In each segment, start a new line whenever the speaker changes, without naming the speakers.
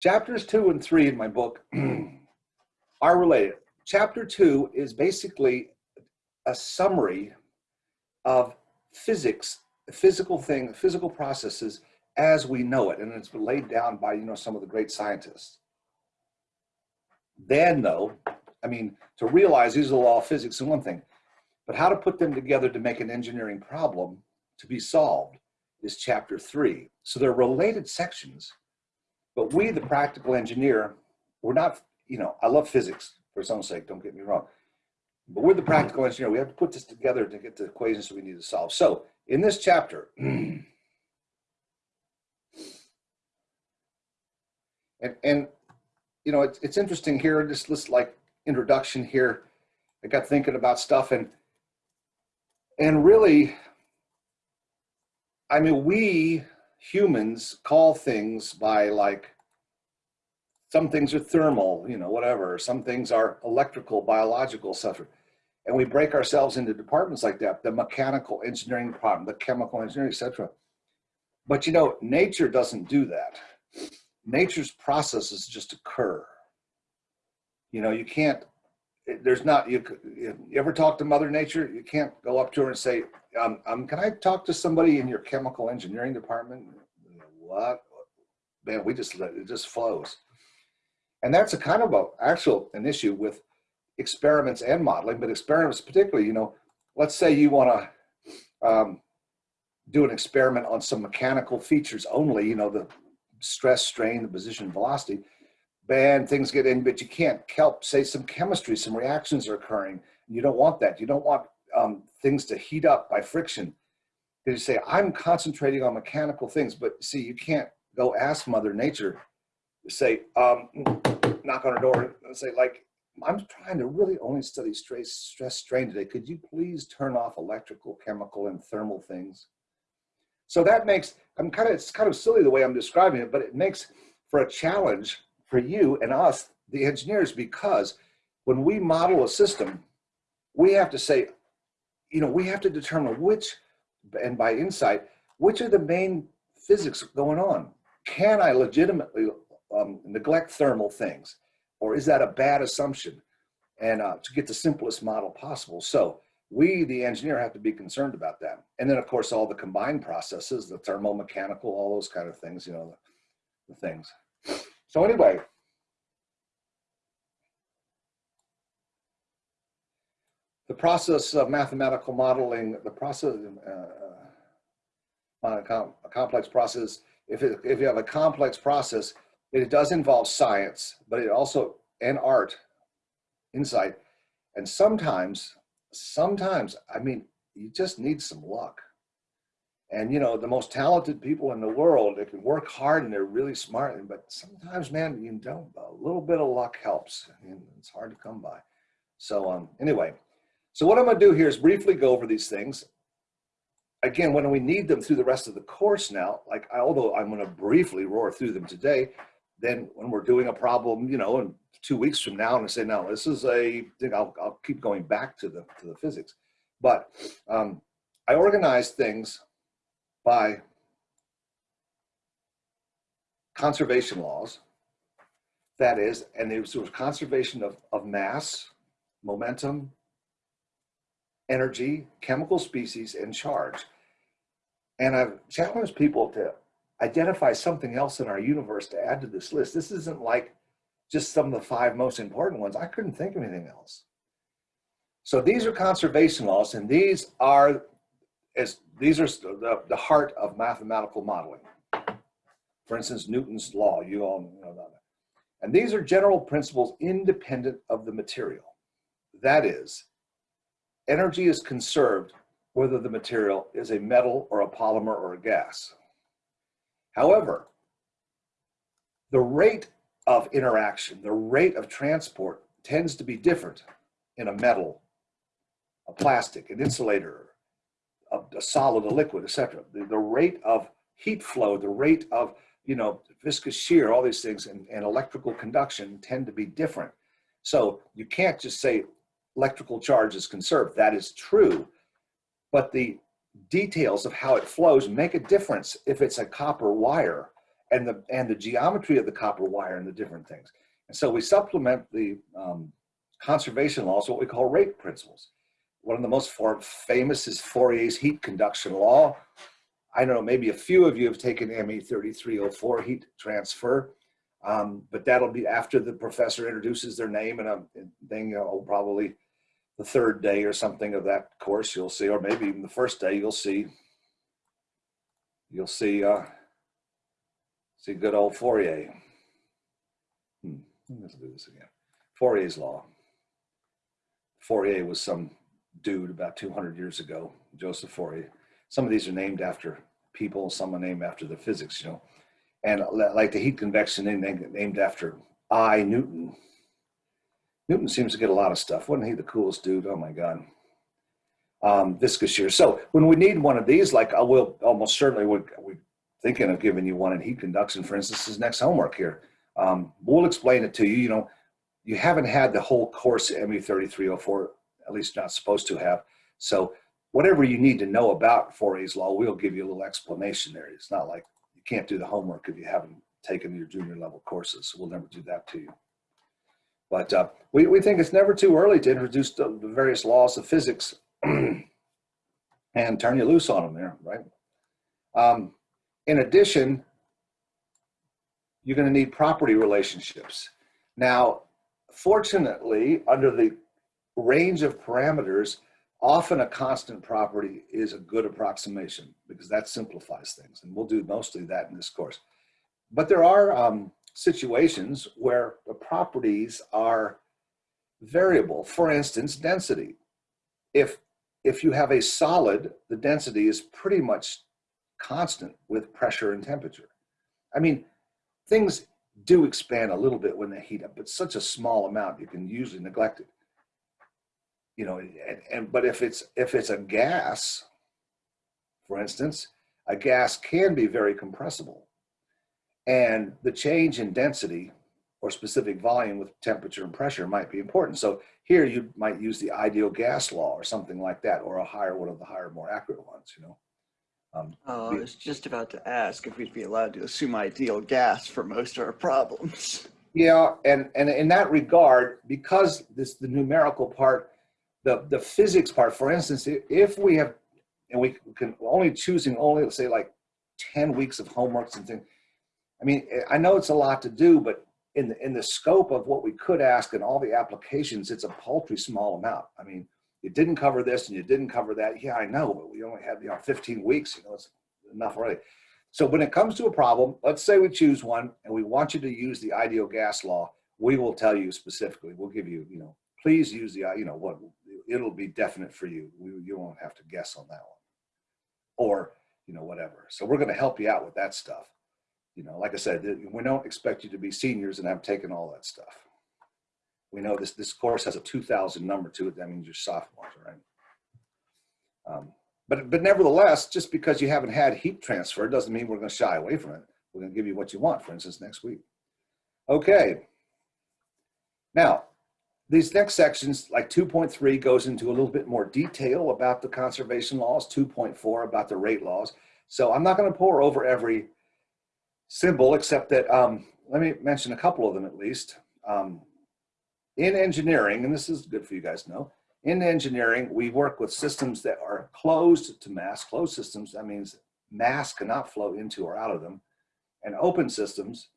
chapters two and three in my book are related. Chapter two is basically a summary of physics, physical thing, physical processes as we know it. And it's been laid down by, you know, some of the great scientists. Then though, I mean, to realize these are the law of physics is one thing, but how to put them together to make an engineering problem to be solved is chapter three. So they're related sections, but we, the practical engineer, we're not, you know, I love physics for its own sake, don't get me wrong. But we're the practical engineer. We have to put this together to get the equations we need to solve. So in this chapter, and, and you know, it's, it's interesting here, this, this like introduction here, I got thinking about stuff and, and really, I mean, we humans call things by like, some things are thermal, you know, whatever. Some things are electrical, biological, etc. And we break ourselves into departments like that, the mechanical engineering problem, the chemical engineering, etc. But you know, nature doesn't do that. Nature's processes just occur. You know, you can't, there's not, you, you ever talk to mother nature? You can't go up to her and say, um, um, can I talk to somebody in your chemical engineering department? What? Man, we just, let it just flows. And that's a kind of a actual, an issue with experiments and modeling, but experiments particularly, you know, let's say you want to um, do an experiment on some mechanical features only, you know, the stress, strain, the position, velocity, and things get in, but you can't help, say some chemistry, some reactions are occurring. You don't want that. You don't want um, things to heat up by friction. You say, I'm concentrating on mechanical things, but see, you can't go ask Mother Nature, say, um, knock on her door and say, like, I'm trying to really only study stress, stress strain today. Could you please turn off electrical, chemical, and thermal things? So that makes, I'm kind of, it's kind of silly the way I'm describing it, but it makes for a challenge for you and us, the engineers, because when we model a system, we have to say, you know, we have to determine which, and by insight, which are the main physics going on. Can I legitimately um, neglect thermal things? Or is that a bad assumption? And uh, to get the simplest model possible. So we, the engineer, have to be concerned about that. And then of course, all the combined processes, the thermal, mechanical, all those kind of things, you know, the, the things. So anyway, the process of mathematical modeling, the process, uh, uh a complex process, if, it, if you have a complex process, it does involve science, but it also, and art, insight, and sometimes, sometimes, I mean, you just need some luck. And you know, the most talented people in the world, they can work hard and they're really smart, but sometimes, man, you don't, a little bit of luck helps. I mean, it's hard to come by. So um, anyway, so what I'm gonna do here is briefly go over these things. Again, when we need them through the rest of the course now, like although I'm gonna briefly roar through them today, then when we're doing a problem, you know, in two weeks from now, and I say, no, this is a thing, I'll, I'll keep going back to the, to the physics. But um, I organize things by conservation laws. That is, and it was, it was conservation of, of mass, momentum, energy, chemical species, and charge. And I've challenged people to identify something else in our universe to add to this list. This isn't like just some of the five most important ones. I couldn't think of anything else. So these are conservation laws, and these are as these are the, the heart of mathematical modeling. For instance, Newton's law, you all know that. And these are general principles independent of the material. That is, energy is conserved whether the material is a metal or a polymer or a gas. However, the rate of interaction, the rate of transport tends to be different in a metal, a plastic, an insulator, a, solid, a liquid, etc. The, the rate of heat flow, the rate of you know viscous shear, all these things, and, and electrical conduction tend to be different. So you can't just say electrical charge is conserved. That is true, but the details of how it flows make a difference if it's a copper wire and the, and the geometry of the copper wire and the different things. And so we supplement the um, conservation laws, what we call rate principles. One of the most famous is Fourier's heat conduction law. I don't know, maybe a few of you have taken ME 3304 heat transfer, um, but that'll be after the professor introduces their name and, a, thing. you know, probably the third day or something of that course you'll see, or maybe even the first day you'll see, you'll see, uh, see good old Fourier. Hmm. Let's do this again. Fourier's law. Fourier was some dude about 200 years ago, Joseph Fourier. Some of these are named after people, some are named after the physics, you know. And like the heat convection named, named after I, Newton. Newton seems to get a lot of stuff. Wasn't he the coolest dude? Oh my God. Um, viscous shear. So when we need one of these, like I will almost certainly, we're, we're thinking of giving you one in heat conduction, for instance, is next homework here. Um, we'll explain it to you. You know, you haven't had the whole course ME 3304, at least not supposed to have. So whatever you need to know about Fourier's law, we'll give you a little explanation there. It's not like you can't do the homework if you haven't taken your junior level courses. We'll never do that to you. But uh, we, we think it's never too early to introduce the, the various laws of physics and turn you loose on them there, right? Um, in addition, you're going to need property relationships. Now, fortunately, under the range of parameters, often a constant property is a good approximation because that simplifies things. And we'll do mostly that in this course. But there are um, situations where the properties are variable. For instance, density. If, if you have a solid, the density is pretty much constant with pressure and temperature. I mean, things do expand a little bit when they heat up, but such a small amount you can usually neglect it. You know, and, and but if it's if it's a gas, for instance, a gas can be very compressible. And the change in density or specific volume with temperature and pressure might be important. So here you might use the ideal gas law or something like that, or a higher, one of the higher, more accurate ones, you know.
Um, oh, I was just about to ask if we'd be allowed to assume ideal gas for most of our problems.
Yeah, and, and in that regard, because this the numerical part, the, the physics part, for instance, if we have, and we can only choosing only, say like 10 weeks of homeworks and things, I mean, I know it's a lot to do, but in the, in the scope of what we could ask and all the applications, it's a paltry small amount. I mean, you didn't cover this and you didn't cover that. Yeah, I know, but we only had, you know, 15 weeks, you know, it's enough already. So when it comes to a problem, let's say we choose one and we want you to use the ideal gas law, we will tell you specifically, we'll give you, you know, please use the, you know, what, it'll be definite for you. We, you won't have to guess on that one or, you know, whatever. So we're going to help you out with that stuff. You know, like I said, we don't expect you to be seniors and have taken all that stuff. We know this, this course has a 2000 number to it. That means you're sophomores, right? Um, but, but nevertheless, just because you haven't had heat transfer doesn't mean we're going to shy away from it. We're going to give you what you want, for instance, next week. Okay. Now, these next sections, like 2.3 goes into a little bit more detail about the conservation laws, 2.4 about the rate laws. So I'm not going to pore over every symbol, except that, um, let me mention a couple of them at least. Um, in engineering, and this is good for you guys to know, in engineering, we work with systems that are closed to mass, closed systems, that means mass cannot flow into or out of them, and open systems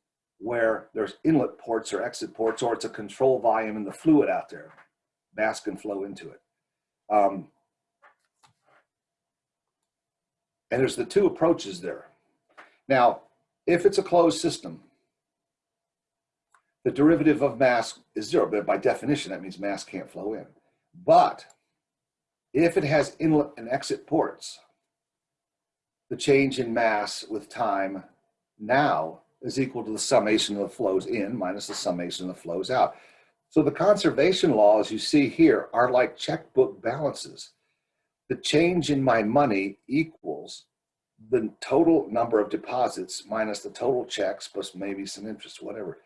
where there's inlet ports or exit ports, or it's a control volume in the fluid out there. Mass can flow into it. Um, and there's the two approaches there. Now, if it's a closed system, the derivative of mass is zero, but by definition, that means mass can't flow in. But if it has inlet and exit ports, the change in mass with time now is equal to the summation of the flows in minus the summation of the flows out. So the conservation laws you see here are like checkbook balances. The change in my money equals the total number of deposits minus the total checks plus maybe some interest, whatever.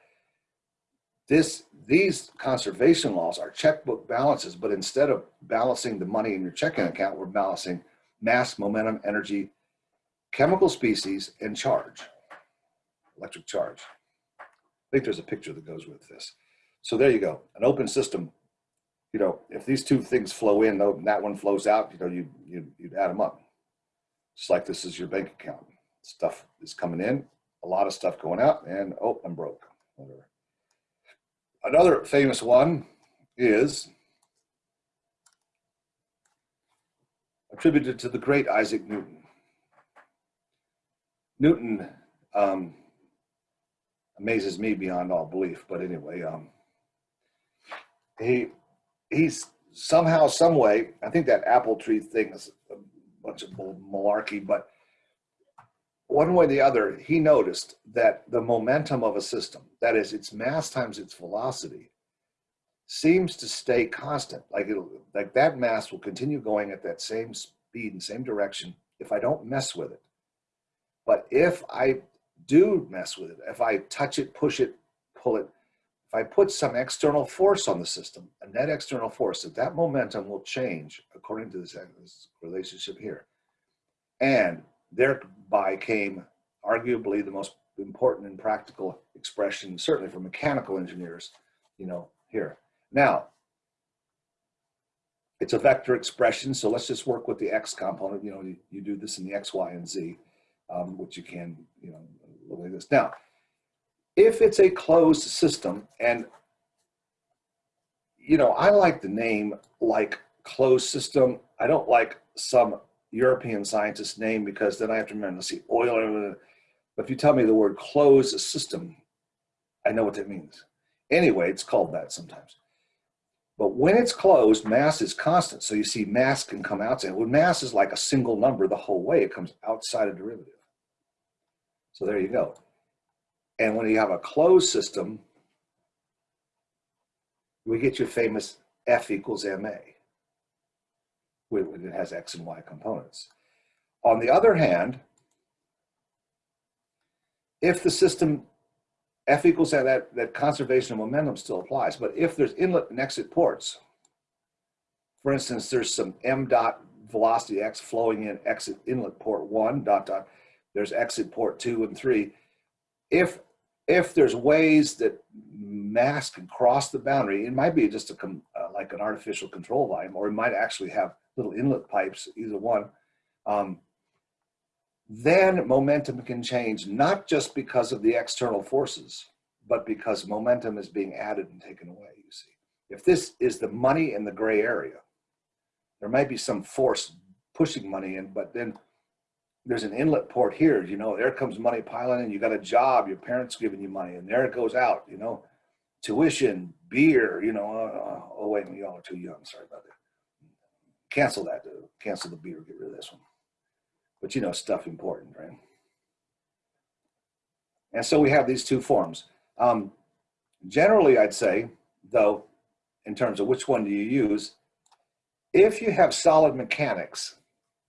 This, these conservation laws are checkbook balances, but instead of balancing the money in your checking account, we're balancing mass, momentum, energy, chemical species, and charge. Electric charge. I think there's a picture that goes with this. So there you go, an open system. You know, if these two things flow in, though, and that one flows out, you know, you, you, you'd add them up. Just like this is your bank account. Stuff is coming in, a lot of stuff going out, and oh, I'm broke. Whatever. Another famous one is attributed to the great Isaac Newton. Newton um, amazes me beyond all belief, but anyway, um, he he's somehow, some way. I think that apple tree thing is a bunch of malarkey, but one way or the other, he noticed that the momentum of a system, that is, its mass times its velocity, seems to stay constant. Like it'll, like that mass will continue going at that same speed and same direction if I don't mess with it. But if I do mess with it, if I touch it, push it, pull it, if I put some external force on the system, a net external force, that that momentum will change according to this, this relationship here. And thereby came arguably the most important and practical expression, certainly for mechanical engineers, you know, here. Now, it's a vector expression, so let's just work with the x component. You know, you, you do this in the x, y, and z, um, which you can, you know, like this. Now, if it's a closed system, and you know, I like the name like closed system. I don't like some European scientist name because then I have to remember, let's see, oil. But if you tell me the word closed system, I know what that means. Anyway, it's called that sometimes. But when it's closed, mass is constant. So you see mass can come outside. When mass is like a single number the whole way, it comes outside a derivative. So there you go. And when you have a closed system, we get your famous F equals ma. When it has X and Y components. On the other hand, if the system F equals that, that, that conservation of momentum still applies. But if there's inlet and exit ports, for instance, there's some m dot velocity x flowing in exit inlet port one dot dot, there's exit port two and three. If if there's ways that mass can cross the boundary, it might be just a uh, like an artificial control volume, or it might actually have little inlet pipes, either one. Um, then momentum can change, not just because of the external forces, but because momentum is being added and taken away, you see. If this is the money in the gray area, there might be some force pushing money in, but then there's an inlet port here, you know, there comes money piling in, you got a job, your parents giving you money, and there it goes out, you know, tuition, beer, you know, uh, oh wait, y'all are too young, sorry about that. Cancel that, dude. cancel the beer, get rid of this one but you know, stuff important, right? And so we have these two forms. Um, generally, I'd say, though, in terms of which one do you use, if you have solid mechanics,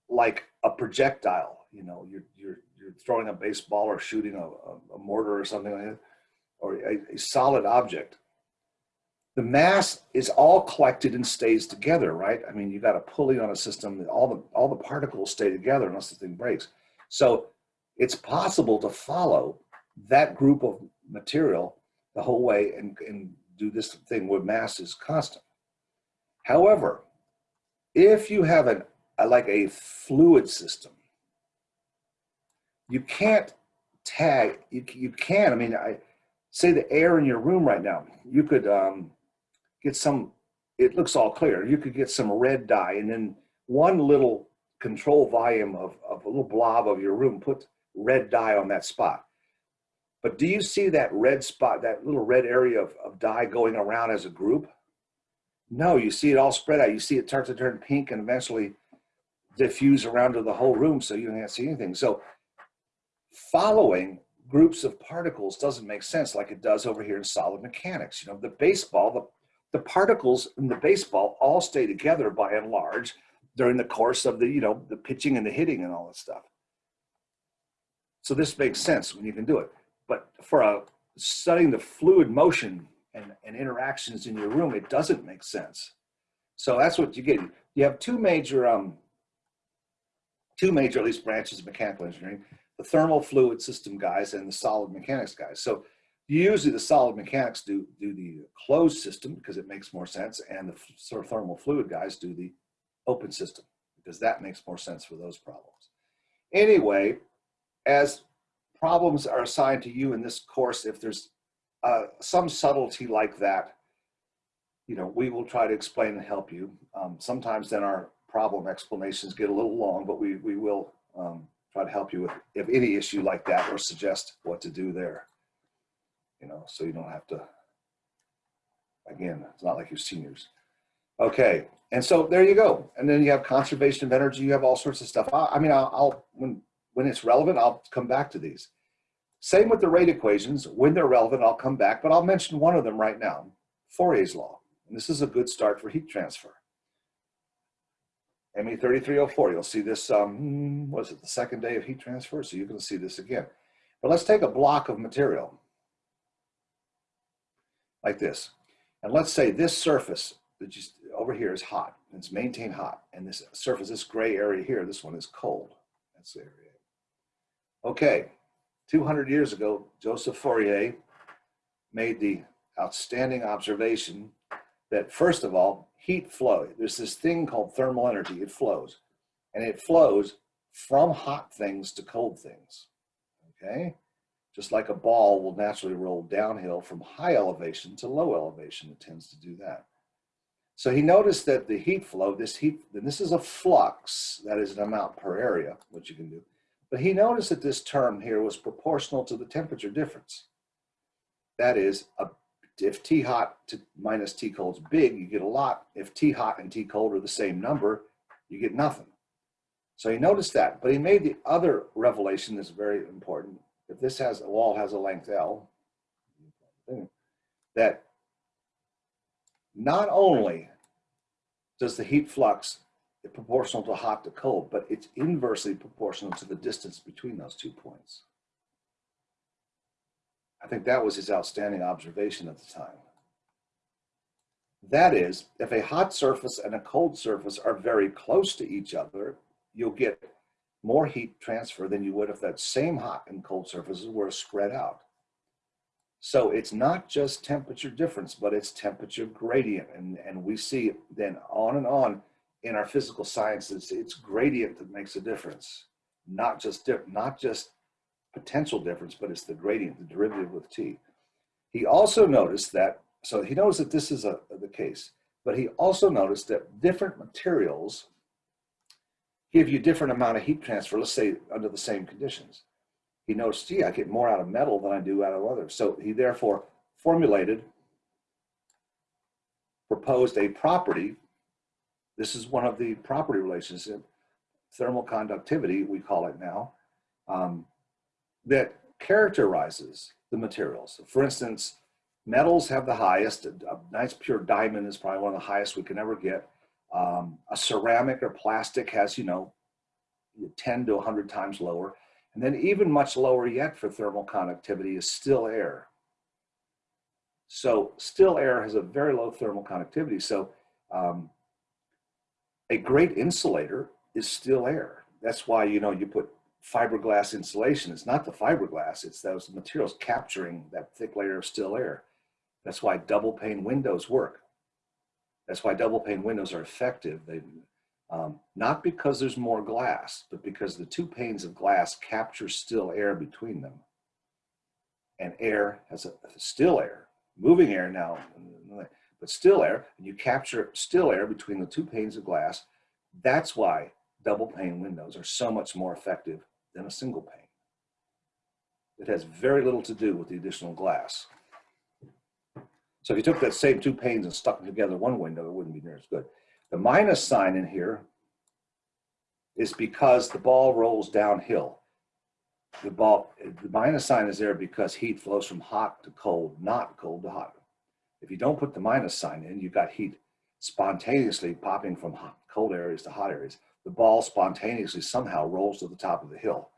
like a projectile, you know, you're, you're, you're throwing a baseball or shooting a, a mortar or something like that, or a, a solid object, the mass is all collected and stays together, right? I mean, you got a pulley on a system, all the, all the particles stay together unless the thing breaks. So it's possible to follow that group of material the whole way and, and do this thing where mass is constant. However, if you have an, like a fluid system, you can't tag, you, you can, I mean, I say the air in your room right now, you could, um, get some, it looks all clear. You could get some red dye and then one little control volume of, of a little blob of your room, put red dye on that spot. But do you see that red spot, that little red area of, of dye going around as a group? No, you see it all spread out. You see it start to turn pink and eventually diffuse around to the whole room so you can't see anything. So following groups of particles doesn't make sense like it does over here in solid mechanics. You know, the baseball, the the particles in the baseball all stay together by and large during the course of the, you know, the pitching and the hitting and all that stuff. So this makes sense when you can do it. But for a, studying the fluid motion and, and interactions in your room, it doesn't make sense. So that's what you get. You have two major, um, two major at least branches of mechanical engineering. The thermal fluid system guys and the solid mechanics guys. So usually the solid mechanics do, do the closed system because it makes more sense and the sort of thermal fluid guys do the open system because that makes more sense for those problems. Anyway, as problems are assigned to you in this course, if there's uh, some subtlety like that, you know, we will try to explain and help you. Um, sometimes then our problem explanations get a little long, but we, we will um, try to help you with if any issue like that or suggest what to do there. You know, so you don't have to, again, it's not like you're seniors. Okay, and so there you go. And then you have conservation of energy, you have all sorts of stuff. I, I mean, I'll, I'll, when, when it's relevant, I'll come back to these. Same with the rate equations. When they're relevant, I'll come back, but I'll mention one of them right now, Fourier's law. And this is a good start for heat transfer. ME 3304, you'll see this, um, was it the second day of heat transfer? So you can see this again. But let's take a block of material like this. And let's say this surface that just over here is hot. It's maintained hot. And this surface, this gray area here, this one is cold. That's the area. Okay, 200 years ago, Joseph Fourier made the outstanding observation that first of all, heat flow. There's this thing called thermal energy. It flows. And it flows from hot things to cold things. Okay? Just like a ball will naturally roll downhill from high elevation to low elevation. It tends to do that. So he noticed that the heat flow, this heat, and this is a flux, that is an amount per area, which you can do. But he noticed that this term here was proportional to the temperature difference. That is, a if T hot to minus T cold is big, you get a lot. If T hot and T cold are the same number, you get nothing. So he noticed that, but he made the other revelation that's very important. If this has a wall has a length L, that not only does the heat flux proportional to hot to cold, but it's inversely proportional to the distance between those two points. I think that was his outstanding observation at the time. That is, if a hot surface and a cold surface are very close to each other, you'll get more heat transfer than you would if that same hot and cold surfaces were spread out. So it's not just temperature difference, but it's temperature gradient. And, and we see then on and on in our physical sciences, it's gradient that makes a difference, not just, dip, not just potential difference, but it's the gradient, the derivative with t. He also noticed that, so he knows that this is a, the case, but he also noticed that different materials give you different amount of heat transfer, let's say under the same conditions. He noticed, gee, I get more out of metal than I do out of others. So he therefore formulated, proposed a property. This is one of the property relations, thermal conductivity, we call it now, um, that characterizes the materials. For instance, metals have the highest, a nice pure diamond is probably one of the highest we can ever get. Um, a ceramic or plastic has, you know, 10 to 100 times lower. And then even much lower yet for thermal conductivity is still air. So still air has a very low thermal conductivity. So um, a great insulator is still air. That's why, you know, you put fiberglass insulation. It's not the fiberglass, it's those materials capturing that thick layer of still air. That's why double pane windows work. That's why double pane windows are effective. They, um, not because there's more glass, but because the two panes of glass capture still air between them. And air has a, a still air, moving air now, but still air, and you capture still air between the two panes of glass. That's why double pane windows are so much more effective than a single pane. It has very little to do with the additional glass. So if you took that same two panes and stuck them together one window, it wouldn't be near as good. The minus sign in here is because the ball rolls downhill. The ball, the minus sign is there because heat flows from hot to cold, not cold to hot. If you don't put the minus sign in, you've got heat spontaneously popping from hot, cold areas to hot areas the ball spontaneously somehow rolls to the top of the hill.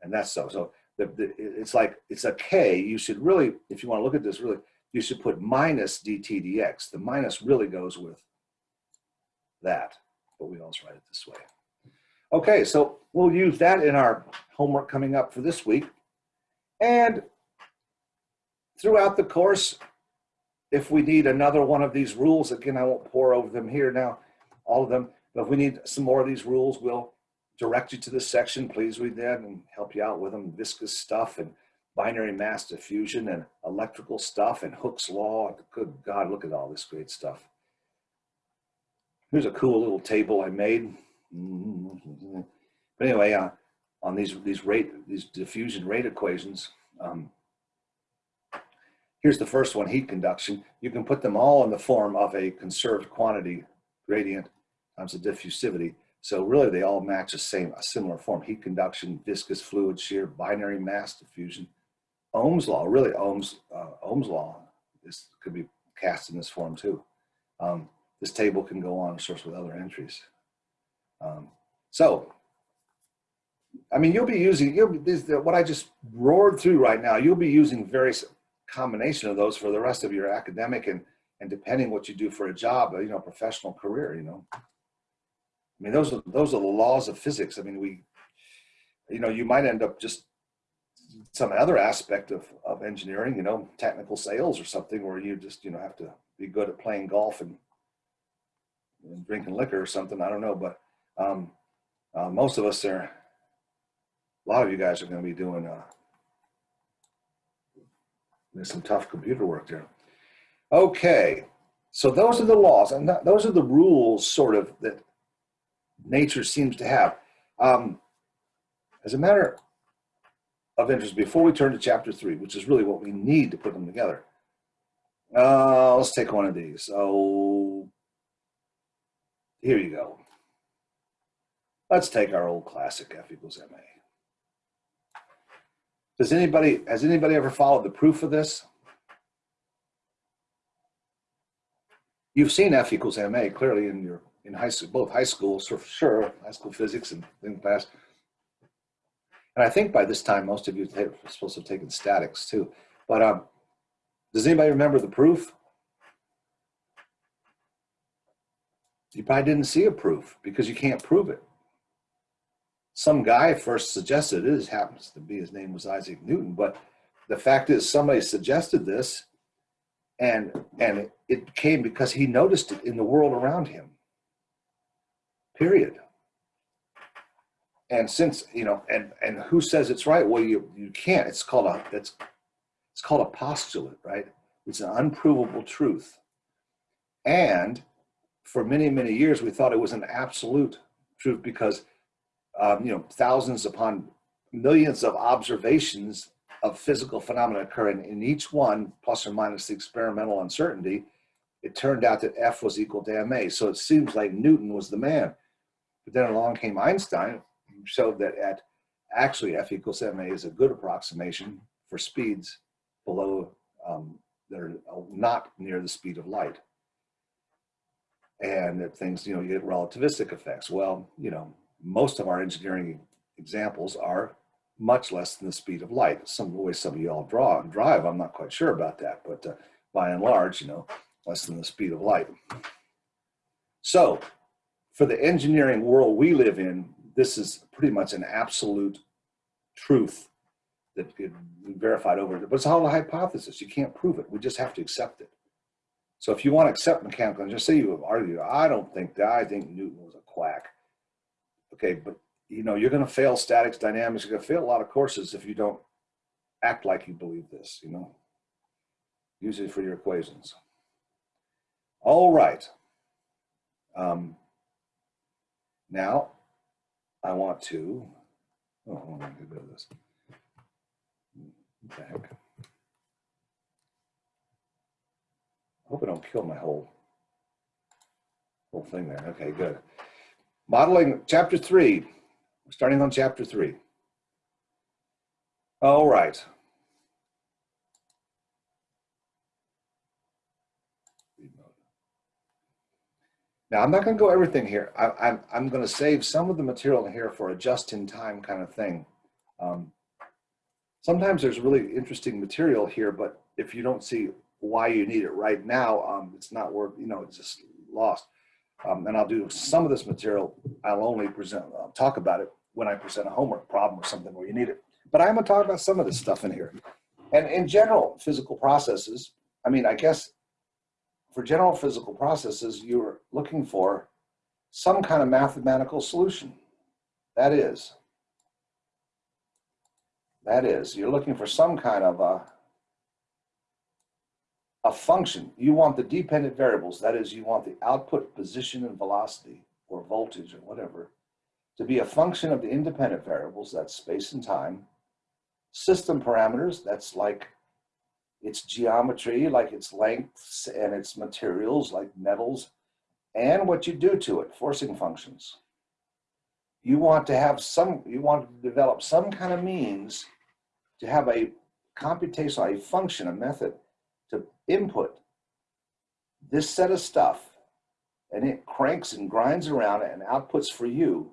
And that's so. So the, the, it's like, it's a K. You should really, if you want to look at this really, you should put minus dt dx. The minus really goes with that, but we always write it this way. Okay, so we'll use that in our homework coming up for this week. And throughout the course, if we need another one of these rules, again, I won't pore over them here now, all of them, but if we need some more of these rules, we'll direct you to this section. Please read that and help you out with them. Viscous stuff and binary mass diffusion and electrical stuff and Hooke's law. Good God, look at all this great stuff. Here's a cool little table I made. But anyway, uh, on these these rate these diffusion rate equations, um, here's the first one: heat conduction. You can put them all in the form of a conserved quantity gradient times the diffusivity. So really, they all match the same a similar form: heat conduction, viscous fluid shear, binary mass diffusion. Ohm's law, really Ohm's uh, Ohm's law. This could be cast in this form too. Um, this table can go on, of course, with other entries. Um, so, I mean, you'll be using, you'll be, this, what I just roared through right now, you'll be using various combination of those for the rest of your academic and, and depending what you do for a job, you know, professional career, you know. I mean, those are, those are the laws of physics. I mean, we, you know, you might end up just some other aspect of, of engineering, you know, technical sales or something where you just, you know, have to be good at playing golf and, and drinking liquor or something. I don't know, but um, uh, most of us are, a lot of you guys are going to be doing uh, there's some tough computer work there. Okay, so those are the laws, and that, those are the rules, sort of, that nature seems to have. Um, as a matter of interest, before we turn to chapter three, which is really what we need to put them together, uh, let's take one of these. Oh, here you go. Let's take our old classic F equals ma. Does anybody, has anybody ever followed the proof of this? You've seen F equals ma clearly in your in high school, both high schools for sure, high school physics and in class. And I think by this time most of you are supposed to have taken statics too. But um, does anybody remember the proof? You probably didn't see a proof because you can't prove it some guy first suggested it. It happens to be his name was Isaac Newton, but the fact is somebody suggested this, and and it came because he noticed it in the world around him. Period. And since you know, and and who says it's right? Well, you you can't. It's called a it's it's called a postulate, right? It's an unprovable truth. And for many many years, we thought it was an absolute truth because um, you know, thousands upon millions of observations of physical phenomena occurring in each one, plus or minus the experimental uncertainty, it turned out that F was equal to ma. So it seems like Newton was the man. But then along came Einstein, who showed that at actually F equals ma is a good approximation for speeds below um, that are not near the speed of light. And that things, you know, you get relativistic effects. Well, you know, most of our engineering examples are much less than the speed of light. Some of the way some of y'all draw and drive, I'm not quite sure about that, but uh, by and large, you know, less than the speed of light. So for the engineering world we live in, this is pretty much an absolute truth that could be verified over, it. but it's all a hypothesis. You can't prove it. We just have to accept it. So if you want to accept mechanical, and just say you argue, I don't think that, I think Newton was a quack okay, but you know, you're going to fail statics, dynamics, you're going to fail a lot of courses if you don't act like you believe this, you know, use it for your equations. All right. Um, now I want to, oh, going to do this. Heck? I hope I don't kill my whole, whole thing there. Okay, good. Modeling chapter three, starting on chapter three. All right. Now, I'm not going to go everything here. I, am I'm, I'm going to save some of the material here for a just-in-time kind of thing. Um, sometimes there's really interesting material here, but if you don't see why you need it right now, um, it's not worth, you know, it's just lost. Um, and I'll do some of this material, I'll only present, I'll talk about it when I present a homework problem or something where you need it. But I'm gonna talk about some of this stuff in here. And in general, physical processes, I mean, I guess for general physical processes, you're looking for some kind of mathematical solution. That is, that is, you're looking for some kind of a, a function. You want the dependent variables, that is, you want the output position and velocity or voltage or whatever to be a function of the independent variables, that's space and time, system parameters, that's like its geometry, like its lengths and its materials, like metals, and what you do to it, forcing functions. You want to have some, you want to develop some kind of means to have a computational, a function, a method to input this set of stuff and it cranks and grinds around and outputs for you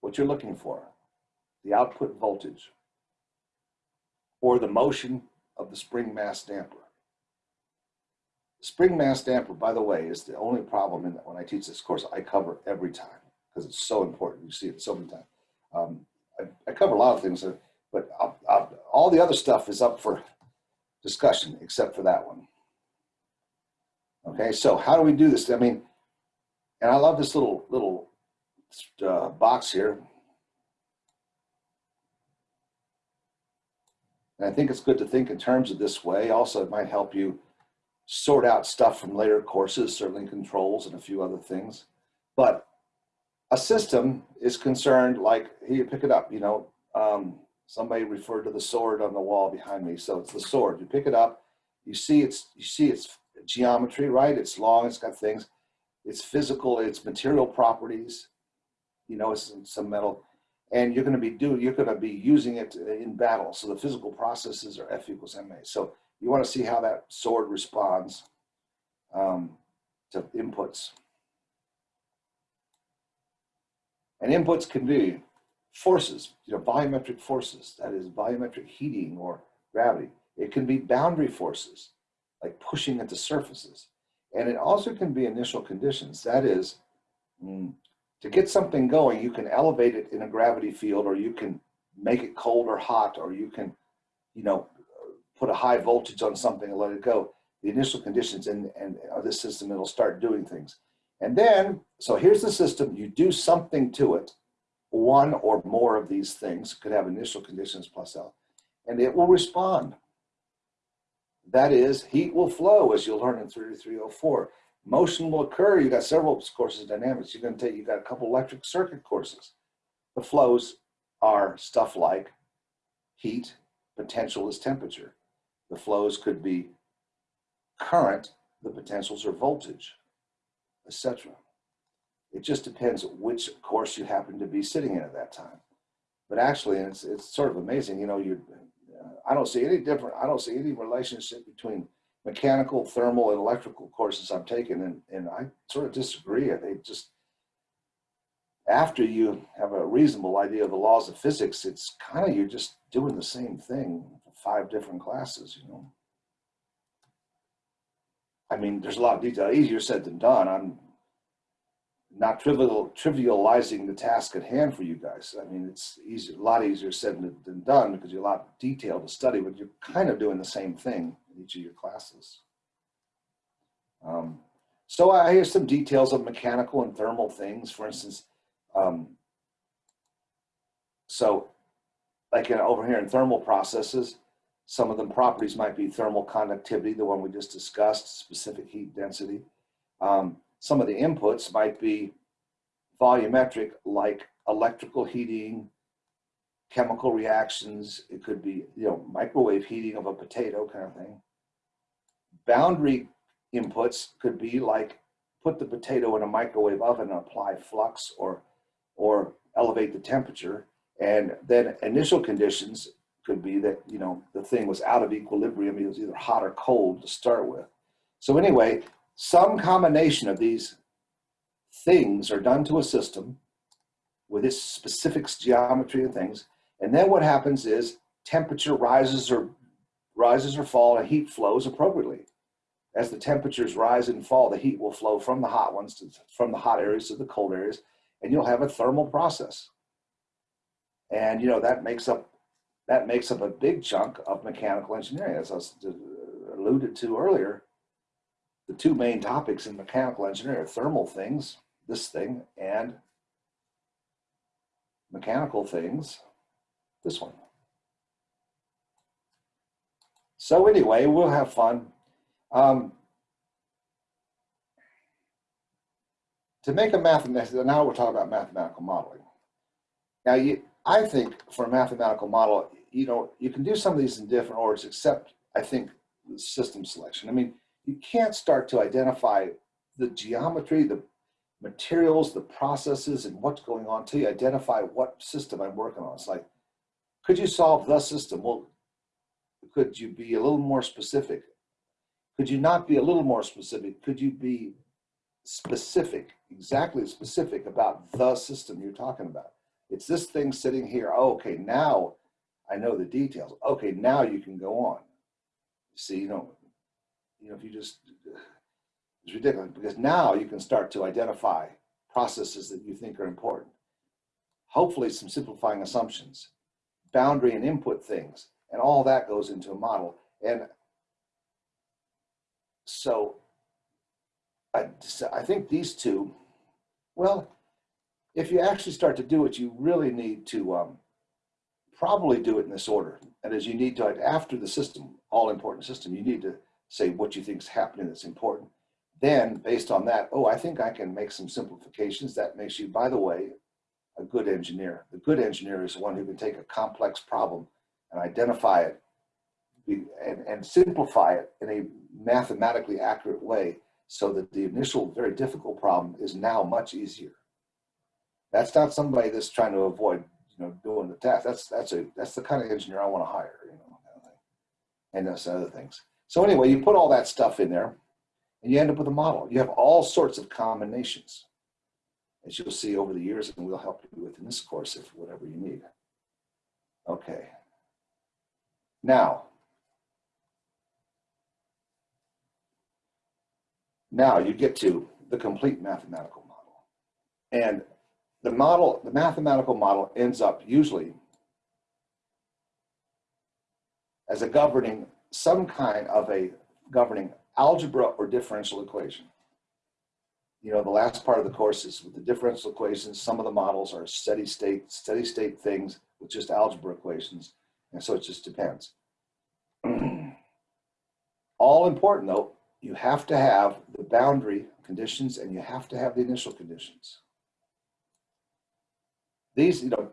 what you're looking for, the output voltage or the motion of the spring mass damper. The spring mass damper, by the way, is the only problem in that when I teach this course, I cover every time because it's so important. You see it so many times. Um, I, I, cover a lot of things, uh, but I'll, I'll, all the other stuff is up for discussion except for that one. Okay, so how do we do this? I mean, and I love this little little uh, box here. And I think it's good to think in terms of this way. Also, it might help you sort out stuff from later courses, certainly controls and a few other things. But a system is concerned like, here you pick it up, you know, um, somebody referred to the sword on the wall behind me. So it's the sword, you pick it up, you see it's, you see its geometry, right? It's long, it's got things, it's physical, it's material properties, you know, it's some metal, and you're going to be do you're going to be using it in battle. So the physical processes are F equals ma. So you want to see how that sword responds um, to inputs. And inputs can be forces, you know, volumetric forces, that is volumetric heating or gravity. It can be boundary forces, like pushing at the surfaces. And it also can be initial conditions, that is, mm, to get something going, you can elevate it in a gravity field or you can make it cold or hot or you can, you know, put a high voltage on something and let it go. The initial conditions in, and of this system, it'll start doing things. And then, so here's the system, you do something to it, one or more of these things could have initial conditions plus L, and it will respond. That is, heat will flow as you'll learn in 3304 motion will occur. You got several courses of dynamics. You're going to take, you got a couple electric circuit courses. The flows are stuff like heat, potential is temperature. The flows could be current, the potentials are voltage, etc. It just depends which course you happen to be sitting in at that time. But actually, it's, it's sort of amazing, you know, you, uh, I don't see any different, I don't see any relationship between mechanical, thermal, and electrical courses I'm taking, and, and I sort of disagree. They just, after you have a reasonable idea of the laws of physics, it's kind of, you're just doing the same thing five different classes, you know. I mean, there's a lot of detail, easier said than done. I'm not trivial, trivializing the task at hand for you guys. I mean, it's easier, a lot easier said than, than done because you're a lot of detail to study, but you're kind of doing the same thing in each of your classes. Um, so I have some details of mechanical and thermal things, for instance. Um, so like in, over here in thermal processes, some of the properties might be thermal conductivity, the one we just discussed, specific heat density. Um, some of the inputs might be volumetric, like electrical heating, chemical reactions. It could be, you know, microwave heating of a potato kind of thing. Boundary inputs could be like put the potato in a microwave oven and apply flux or, or elevate the temperature. And then initial conditions could be that, you know, the thing was out of equilibrium. It was either hot or cold to start with. So anyway, some combination of these things are done to a system with its specific geometry and things. And then what happens is temperature rises or rises or fall and heat flows appropriately. As the temperatures rise and fall, the heat will flow from the hot ones to, from the hot areas to the cold areas, and you'll have a thermal process. And you know that makes up that makes up a big chunk of mechanical engineering, as I alluded to earlier. The two main topics in mechanical engineering are thermal things, this thing, and mechanical things, this one. So anyway, we'll have fun. Um, to make a mathematical, now we're talking about mathematical modeling. Now, you, I think for a mathematical model, you know, you can do some of these in different orders, except I think system selection. I mean, you can't start to identify the geometry, the materials, the processes, and what's going on till you identify what system I'm working on. It's like, could you solve the system? Well, could you be a little more specific? Could you not be a little more specific? Could you be specific, exactly specific about the system you're talking about? It's this thing sitting here. Oh, okay, now I know the details. Okay, now you can go on. See, you know, you know, if you just, it's ridiculous because now you can start to identify processes that you think are important. Hopefully some simplifying assumptions, boundary and input things, and all that goes into a model. And so I, I think these two, well, if you actually start to do it, you really need to um, probably do it in this order. And as you need to, after the system, all important system, you need to say what you think is happening that's important. Then based on that, oh, I think I can make some simplifications. That makes you, by the way, a good engineer. The good engineer is the one who can take a complex problem and identify it and, and simplify it in a mathematically accurate way so that the initial very difficult problem is now much easier. That's not somebody that's trying to avoid, you know, doing the task. That's that's a that's the kind of engineer I want to hire, you know, and those other things. So anyway, you put all that stuff in there, and you end up with a model. You have all sorts of combinations, as you'll see over the years, and we'll help you with in this course if whatever you need. Okay. Now, now you get to the complete mathematical model. And the model, the mathematical model ends up usually as a governing some kind of a governing algebra or differential equation. You know, the last part of the course is with the differential equations, some of the models are steady state, steady state things with just algebra equations. And so it just depends. All important though, you have to have the boundary conditions and you have to have the initial conditions these, you know,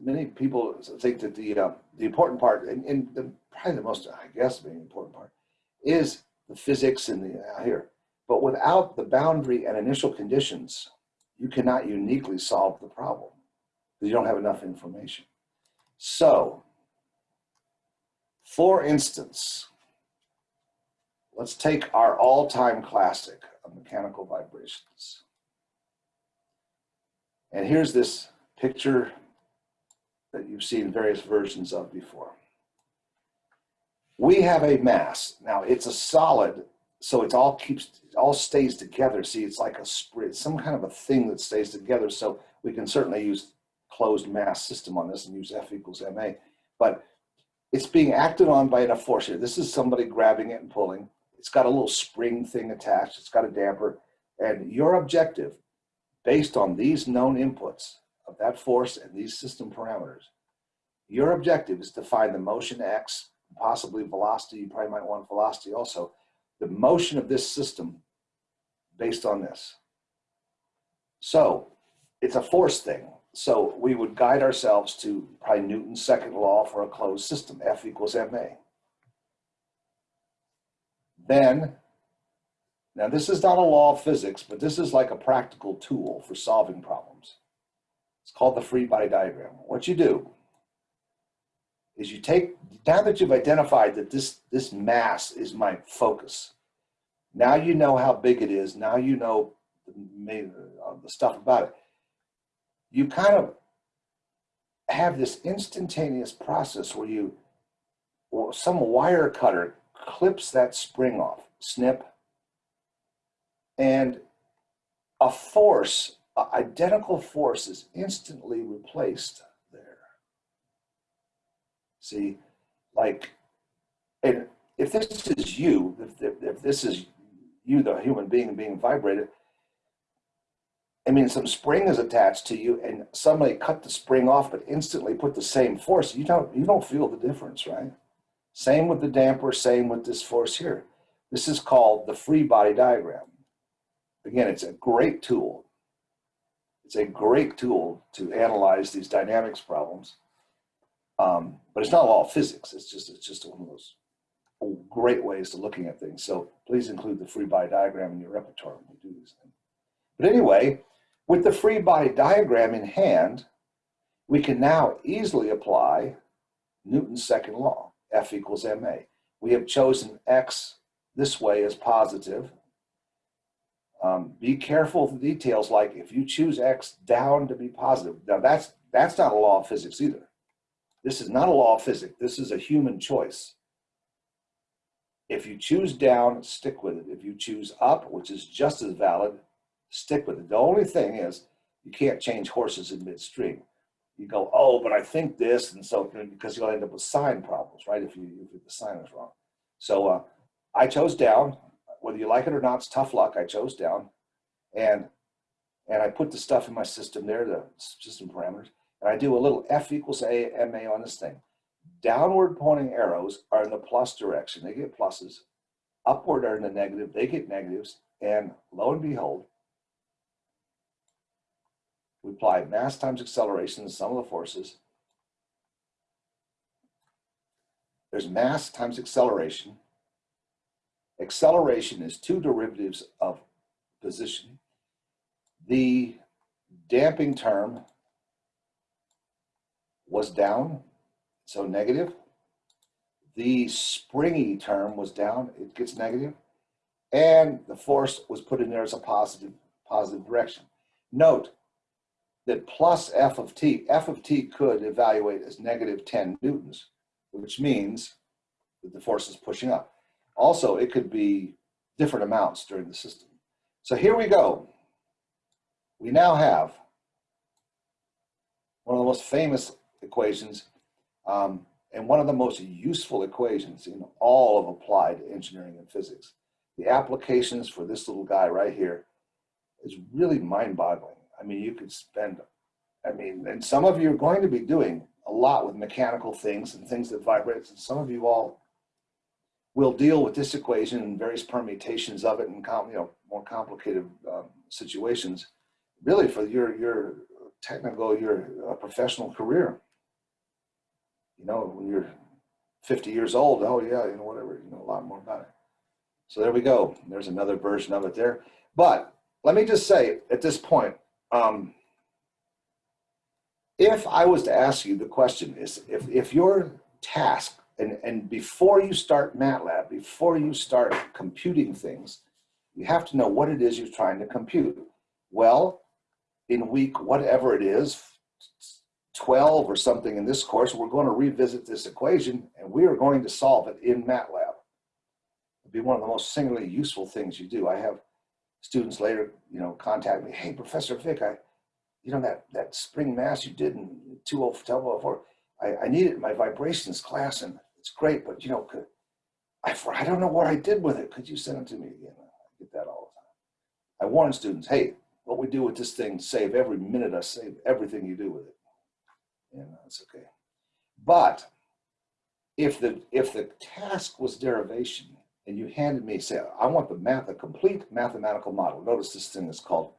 many people think that the uh, the important part, and, and the, probably the most, I guess, the important part, is the physics and the uh, here. But without the boundary and initial conditions, you cannot uniquely solve the problem because you don't have enough information. So, for instance, let's take our all-time classic of mechanical vibrations. And here's this picture that you've seen various versions of before. We have a mass. Now it's a solid, so it all keeps, it all stays together. See, it's like a spring, some kind of a thing that stays together. So we can certainly use closed mass system on this and use F equals ma, but it's being acted on by enough force here. This is somebody grabbing it and pulling. It's got a little spring thing attached. It's got a damper. And your objective, based on these known inputs, of that force and these system parameters. Your objective is to find the motion X, possibly velocity, you probably might want velocity also, the motion of this system based on this. So it's a force thing. So we would guide ourselves to probably Newton's second law for a closed system, F equals ma. Then, now this is not a law of physics, but this is like a practical tool for solving problems. It's called the free body diagram. What you do is you take, now that you've identified that this, this mass is my focus, now you know how big it is, now you know the, uh, the stuff about it. You kind of have this instantaneous process where you, well, some wire cutter clips that spring off. snip, and a force, a identical force is instantly replaced there. See, like, and if this is you, if, if, if this is you, the human being being vibrated, I mean, some spring is attached to you and somebody cut the spring off, but instantly put the same force. You don't, you don't feel the difference, right? Same with the damper, same with this force here. This is called the free body diagram. Again, it's a great tool. It's a great tool to analyze these dynamics problems. Um, but it's not all physics. It's just, it's just one of those great ways to looking at things. So please include the free body diagram in your repertoire when you do these things. But anyway, with the free body diagram in hand, we can now easily apply Newton's second law, F equals ma. We have chosen X this way as positive. Um, be careful of the details like if you choose X down to be positive. Now that's, that's not a law of physics either. This is not a law of physics. This is a human choice. If you choose down, stick with it. If you choose up, which is just as valid, stick with it. The only thing is you can't change horses in midstream. You go, oh, but I think this, and so because you'll end up with sign problems, right? If you if the sign is wrong. So uh, I chose down. Whether you like it or not, it's tough luck. I chose down, and and I put the stuff in my system there, the system parameters, and I do a little F equals A MA on this thing. Downward pointing arrows are in the plus direction. They get pluses. Upward are in the negative. They get negatives. And lo and behold, we apply mass times acceleration to sum of the forces. There's mass times acceleration. Acceleration is two derivatives of position. The damping term was down, so negative. The springy term was down, it gets negative. And the force was put in there as a positive, positive direction. Note, that plus f of t, f of t could evaluate as negative 10 newtons, which means that the force is pushing up. Also, it could be different amounts during the system. So here we go. We now have one of the most famous equations um, and one of the most useful equations in all of applied engineering and physics. The applications for this little guy right here is really mind-boggling. I mean, you could spend, I mean, and some of you are going to be doing a lot with mechanical things and things that vibrate. And some of you all will deal with this equation and various permutations of it and you know more complicated um, situations, really for your your technical your uh, professional career. You know, when you're 50 years old, oh yeah, you know whatever, you know a lot more about it. So there we go. There's another version of it there. But let me just say at this point, um, if I was to ask you the question is, if, if your task, and, and before you start MATLAB, before you start computing things, you have to know what it is you're trying to compute. Well, in week whatever it is, 12 or something in this course, we're going to revisit this equation and we are going to solve it in MATLAB. It'd be one of the most singularly useful things you do. I have students later, you know, contact me, hey, Professor Vic, I, you know, that, that spring mass you did in 2004, I, I need it in my vibrations class and it's great, but you know, could, I, I don't know what I did with it. Could you send it to me again? I get that all the time. I warn students, hey, what we do with this thing, save every minute, I save everything you do with it. And uh, that's okay. But if the, if the task was derivation, and you handed me, say, I want the math, a complete mathematical model. Notice this thing is called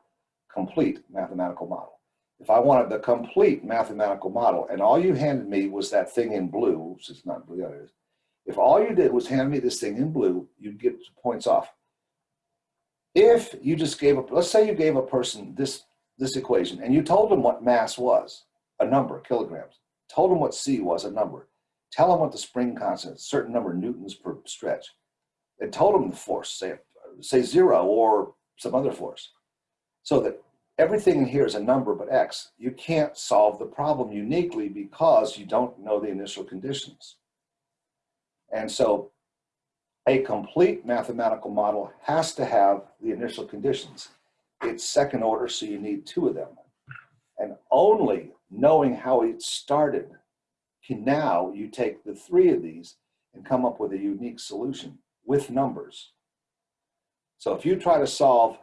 complete mathematical model. If I wanted the complete mathematical model and all you handed me was that thing in blue, which is not blue. If all you did was hand me this thing in blue, you'd get points off. If you just gave a, let's say you gave a person this, this equation and you told them what mass was, a number, kilograms, told them what C was, a number, tell them what the spring constant, a certain number newtons per stretch and told them the force, say, say zero or some other force. So that everything in here is a number but X. You can't solve the problem uniquely because you don't know the initial conditions. And so A complete mathematical model has to have the initial conditions. It's second order, so you need two of them. And only knowing how it started can now you take the three of these and come up with a unique solution with numbers. So if you try to solve,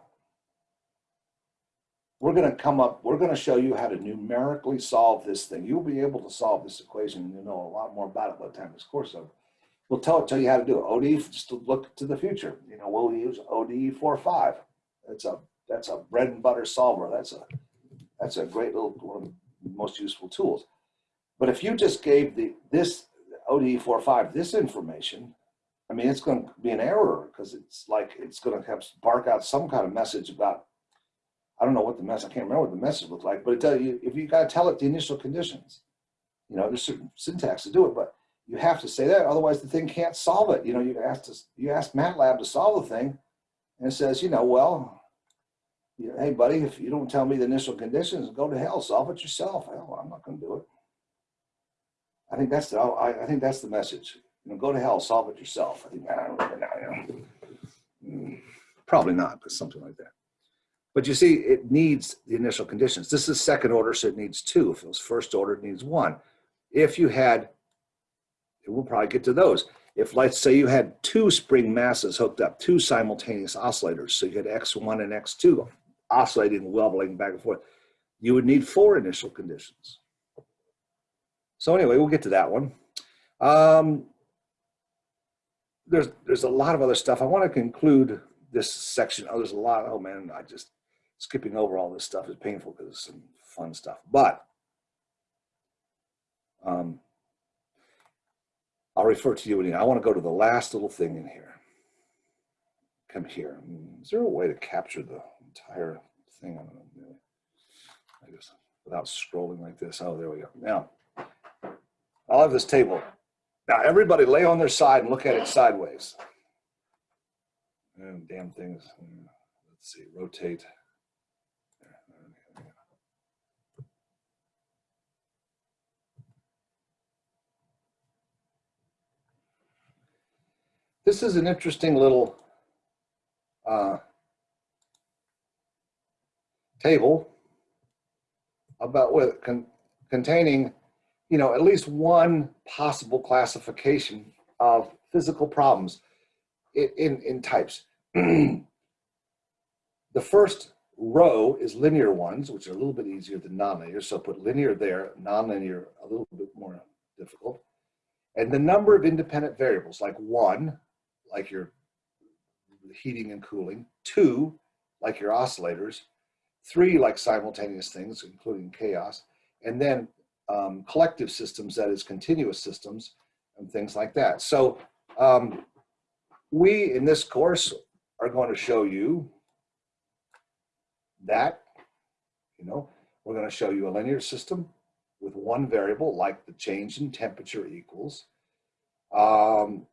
we're going to come up, we're going to show you how to numerically solve this thing. You'll be able to solve this equation and you'll know a lot more about it by the time this course over. We'll tell, tell you how to do it. ODE, just to look to the future. You know, we'll use ODE 4.5. That's a, that's a bread and butter solver. That's a, that's a great little, one of the most useful tools. But if you just gave the, this ODE 4.5, this information, I mean, it's going to be an error because it's like, it's going to have bark out some kind of message about, I don't know what the mess, I can't remember what the message looked like, but it tell you, if you got to tell it the initial conditions, you know, there's certain syntax to do it, but you have to say that, otherwise the thing can't solve it. You know, you ask to, you ask MATLAB to solve the thing, and it says, you know, well, you know, hey buddy, if you don't tell me the initial conditions, go to hell, solve it yourself. Hell, I'm not going to do it. I think that's the, I think that's the message. You know, go to hell, solve it yourself. I think I don't now. You know. Mm, Probably not, but something like that. But you see, it needs the initial conditions. This is second order, so it needs two. If it was first order, it needs one. If you had we'll probably get to those. If let's say you had two spring masses hooked up, two simultaneous oscillators, so you had X1 and X2 oscillating, wobbling back and forth, you would need four initial conditions. So anyway, we'll get to that one. Um, there's, there's a lot of other stuff. I want to conclude this section. Oh, there's a lot. Oh man, I just, skipping over all this stuff is painful because it's some fun stuff. But um, I'll refer to you. And I want to go to the last little thing in here. Come here. Hmm, there a way to capture the entire thing? I guess without scrolling like this. Oh, there we go. Now, I'll have this table. Now, everybody lay on their side and look at it sideways. Oh, damn things. Let's see, rotate. There, there we go. This is an interesting little uh, table about with con containing, you know, at least one possible classification of physical problems in, in, in types. the first row is linear ones, which are a little bit easier than nonlinear. So put linear there, nonlinear a little bit more difficult. And the number of independent variables, like one, like your heating and cooling, two, like your oscillators, three, like simultaneous things, including chaos, and then um, collective systems, that is continuous systems and things like that. So um, we, in this course, are going to show you that, you know, we're going to show you a linear system with one variable, like the change in temperature equals. Um,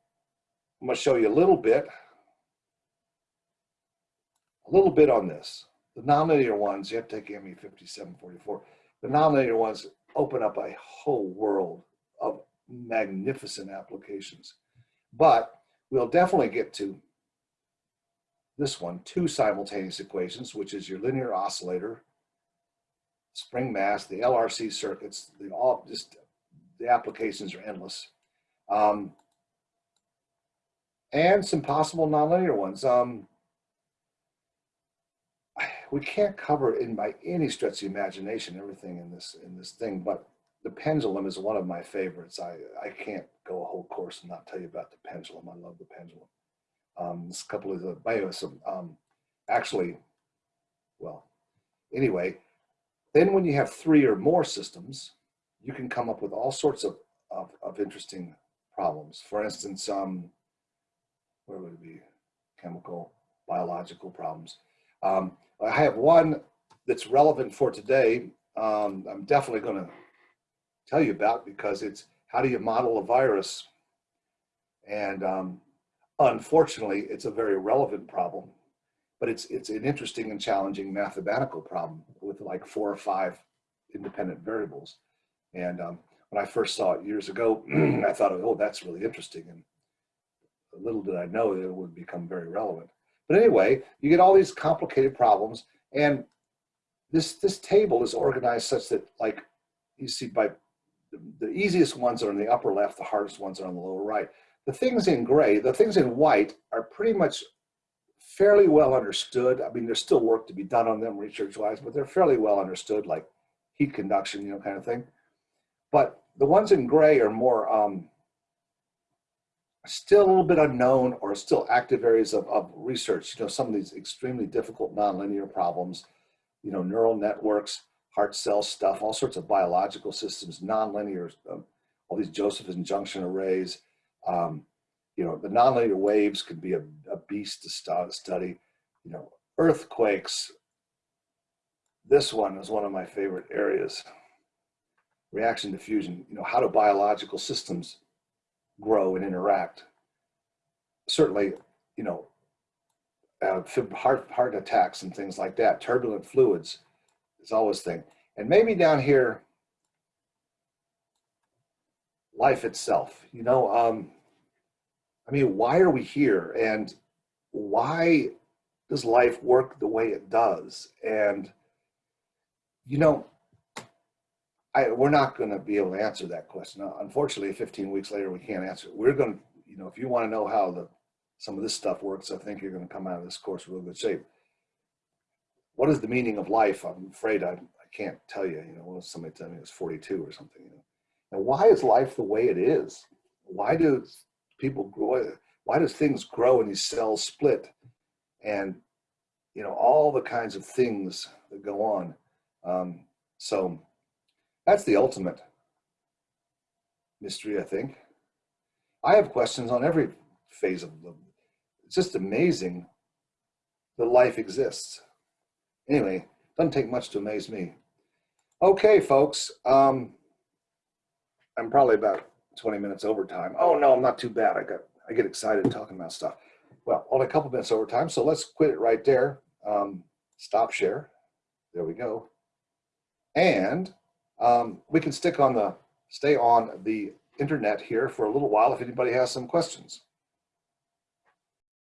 I'm going to show you a little bit, a little bit on this. The nonlinear ones, you have to take ME 5744. The nonlinear ones open up a whole world of magnificent applications. But we'll definitely get to this one, two simultaneous equations, which is your linear oscillator, spring mass, the LRC circuits, the all just the applications are endless. Um, and some possible nonlinear ones. Um, we can't cover in by any stretch of the imagination everything in this in this thing, but the pendulum is one of my favorites. I I can't go a whole course and not tell you about the pendulum. I love the pendulum. Um, this couple of the bios, um, actually, well, anyway, then when you have three or more systems, you can come up with all sorts of of, of interesting problems. For instance, um, where would it be? Chemical, biological problems. Um, I have one that's relevant for today. Um, I'm definitely going to tell you about because it's how do you model a virus? And um, unfortunately, it's a very relevant problem, but it's it's an interesting and challenging mathematical problem with like four or five independent variables. And um, when I first saw it years ago, I thought, oh, that's really interesting. And little did I know that it would become very relevant. But anyway, you get all these complicated problems and this, this table is organized such that like you see by the, the easiest ones are in the upper left, the hardest ones are on the lower right. The things in gray, the things in white are pretty much fairly well understood. I mean, there's still work to be done on them research wise, but they're fairly well understood, like heat conduction, you know, kind of thing. But the ones in gray are more um, still a little bit unknown or still active areas of, of research. You know, some of these extremely difficult nonlinear problems, you know, neural networks, heart cell stuff, all sorts of biological systems, nonlinear, um, all these Josephson junction arrays. Um, you know, the nonlinear waves could be a, a beast to start, study. You know, earthquakes. This one is one of my favorite areas. Reaction diffusion. You know, how do biological systems grow and interact? Certainly, you know, uh, heart heart attacks and things like that. Turbulent fluids is always thing. And maybe down here, life itself. You know, um, I mean, why are we here? And why does life work the way it does? And, you know, I, we're not going to be able to answer that question. Uh, Unfortunately, 15 weeks later, we can't answer it. We're going to, you know, if you want to know how the some of this stuff works, I think you're going to come out of this course real good shape. What is the meaning of life? I'm afraid I, I can't tell you. You know, somebody tell me it was 42 or something. You know, and why is life the way it is? Why do people grow? Why does things grow and these cells split? And you know, all the kinds of things that go on. Um, so that's the ultimate mystery, I think. I have questions on every phase of the, it's just amazing that life exists. Anyway, doesn't take much to amaze me. Okay, folks, um, I'm probably about 20 minutes overtime. Oh no, I'm not too bad. I got, I get excited talking about stuff. Well, only a couple minutes overtime, so let's quit it right there. Um, stop share. There we go. And um, we can stick on the, stay on the internet here for a little while if anybody has some questions.